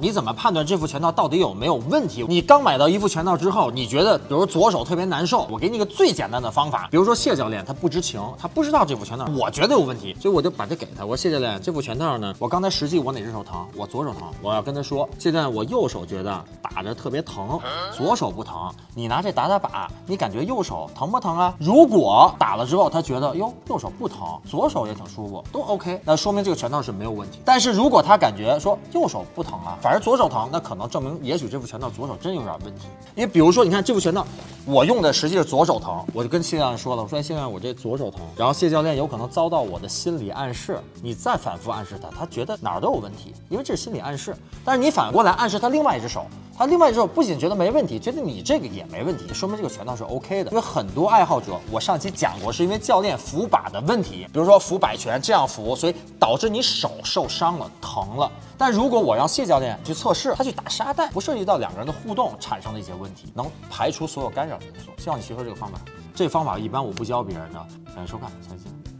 你怎么判断这副拳套到底有没有问题？你刚买到一副拳套之后，你觉得比如左手特别难受，我给你个最简单的方法，比如说谢教练他不知情，他不知道这副拳套我觉得有问题，所以我就把这给他。我说谢教练，这副拳套呢，我刚才实际我哪只手疼？我左手疼，我要跟他说，现在，我右手觉得打着特别疼，左手不疼，你拿这打打把，你感觉右手疼不疼啊？如果打了之后他觉得哟右手不疼，左手也挺舒服，都 OK，那说明这个拳套是没有问题。但是如果他感觉说右手不疼啊，反正左手疼，那可能证明也许这副拳套左手真有点问题。因为比如说，你看这副拳套，我用的实际是左手疼，我就跟谢教练说了，我说谢教练我这左手疼，然后谢教练有可能遭到我的心理暗示，你再反复暗示他，他觉得哪儿都有问题，因为这是心理暗示。但是你反过来暗示他另外一只手，那另外一只手不仅觉得没问题，觉得你这个也没问题，说明这个拳套是 OK 的。因为很多爱好者，我上期讲过，是因为教练扶把的问题，比如说扶摆拳这样扶，所以导致你手受伤了，疼了。但如果我让谢教练去测试，他去打沙袋，不涉及到两个人的互动产生的一些问题，能排除所有干扰因素。希望你学会这个方法。这方法一般我不教别人的。感谢收看，下期见。